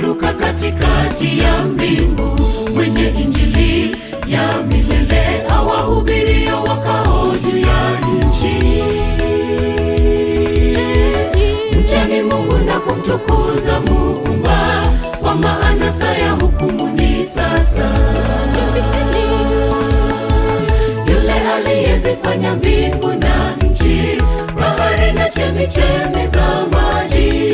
akiruka katikati ya mbingu, mwenye injili ya milele awahubirio wakao juu ya nchi. mchani Mungu na kumtukuza Muumba, kwa maana saa ya hukumu ni sasa. Yule aliyezifanya mbingu na nchi, bahari na chemichemi za maji.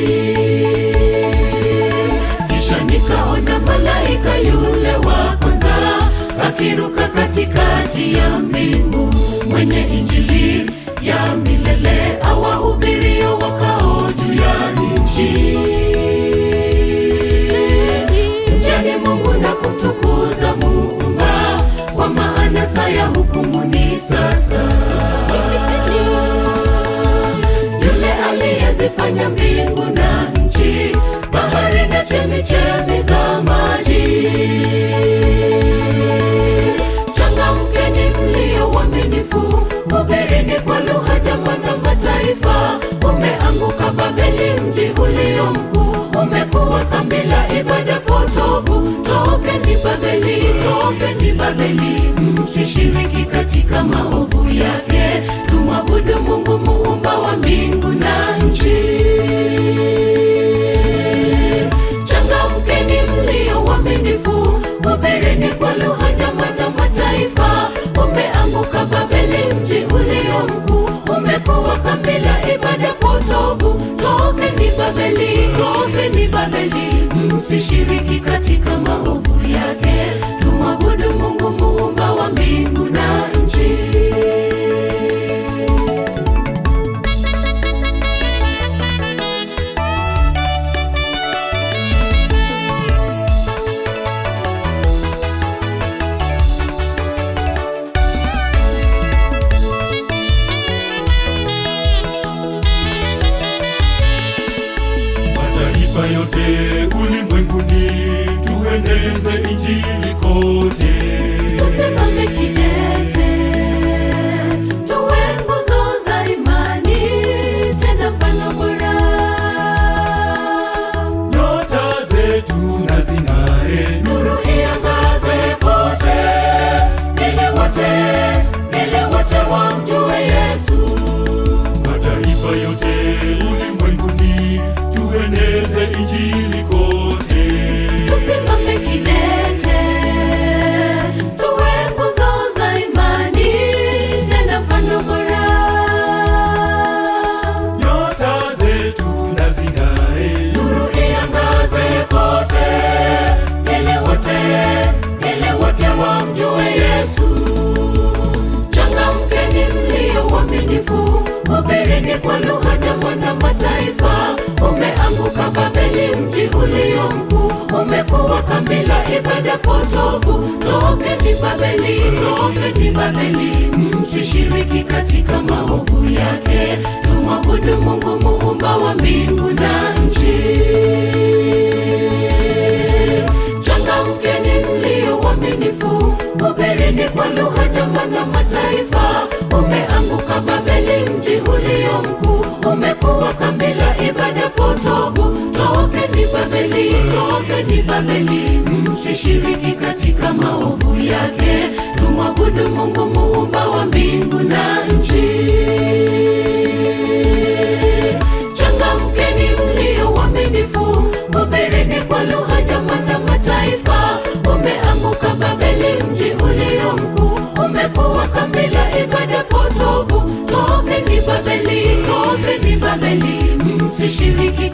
Akiruka katikati ya mbingu, mwenye injili ya milele awahubirio wakao juu ya nchi. Mcheni Mungu na kumtukuza Muumba, kwa maana saa ya hukumu ni sasa. Yule aliyezifanya mbingu na nchi, tokeni Babeli, msishiriki katika maovu yake. Tumwabudu Mungu muumba wa mbingu na nchi. Changamkeni mlio waaminifu, kwa lugha jamaa na mataifa. Umeanguka Babeli, mji ulio mkuu, umekuwa kambi la ibada potovu. Tokeni Babeli, tokeni Babeli, msishiriki katika maovu yake. Tumwabudu yote ulimwenguni, tueneze injili kwa lugha na mataifa. Umeanguka Babeli, mji ulio mkuu, umekuwa kambi la ibada potofu. Tokeni Babeli, toketi Babeli, msishiriki katika maovu yake. Tumwabudu Mungu muumba wa mbingu na Tokeni Babeli, msishiriki katika maovu yake. Tumwabudu Mungu muumba wa mbingu na nchi. Changamkeni mlio waaminifu, hubirini kwa lugha jamaa na mataifa. Umeanguka Babeli, mji ulio mkuu, umekuwa kambi la ibada potovu. Babeli, Babeli, msishiriki